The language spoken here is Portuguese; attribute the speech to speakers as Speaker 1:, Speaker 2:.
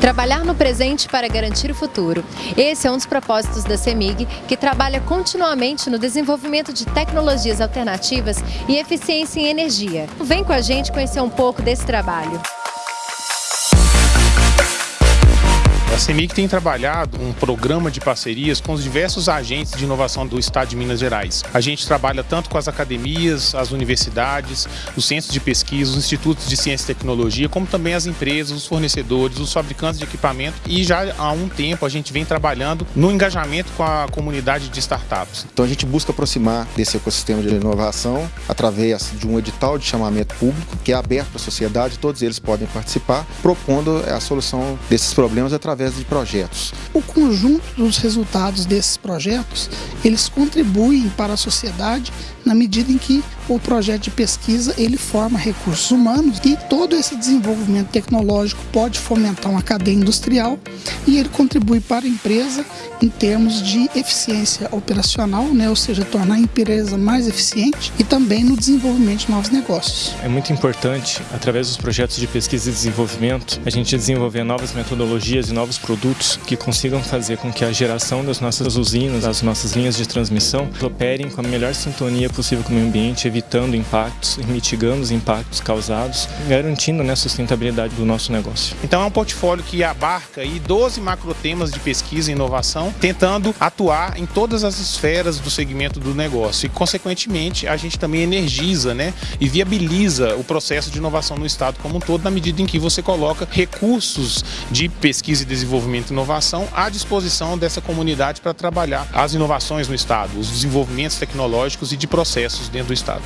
Speaker 1: Trabalhar no presente para garantir o futuro. Esse é um dos propósitos da CEMIG, que trabalha continuamente no desenvolvimento de tecnologias alternativas e eficiência em energia. Vem com a gente conhecer um pouco desse trabalho.
Speaker 2: CEMIG tem trabalhado um programa de parcerias com os diversos agentes de inovação do Estado de Minas Gerais. A gente trabalha tanto com as academias, as universidades, os centros de pesquisa, os institutos de ciência e tecnologia, como também as empresas, os fornecedores, os fabricantes de equipamento e já há um tempo a gente vem trabalhando no engajamento com a comunidade de startups.
Speaker 3: Então a gente busca aproximar desse ecossistema de inovação através de um edital de chamamento público que é aberto para a sociedade, todos eles podem participar, propondo a solução desses problemas através através de projetos.
Speaker 4: O conjunto dos resultados desses projetos, eles contribuem para a sociedade na medida em que o projeto de pesquisa ele forma recursos humanos e todo esse desenvolvimento tecnológico pode fomentar uma cadeia industrial e ele contribui para a empresa em termos de eficiência operacional, né, ou seja, tornar a empresa mais eficiente e também no desenvolvimento de novos negócios.
Speaker 5: É muito importante, através dos projetos de pesquisa e desenvolvimento, a gente desenvolver novas metodologias e novos produtos que consigam fazer com que a geração das nossas usinas, das nossas linhas de transmissão, operem com a melhor sintonia possível com o meio ambiente, evitando impactos e mitigando os impactos causados, garantindo né, a sustentabilidade do nosso negócio.
Speaker 2: Então é um portfólio que abarca aí 12 macrotemas de pesquisa e inovação, tentando atuar em todas as esferas do segmento do negócio e, consequentemente, a gente também energiza né, e viabiliza o processo de inovação no Estado como um todo, na medida em que você coloca recursos de pesquisa e desenvolvimento e inovação à disposição dessa comunidade para trabalhar as inovações no Estado, os desenvolvimentos tecnológicos e de processos dentro do Estado.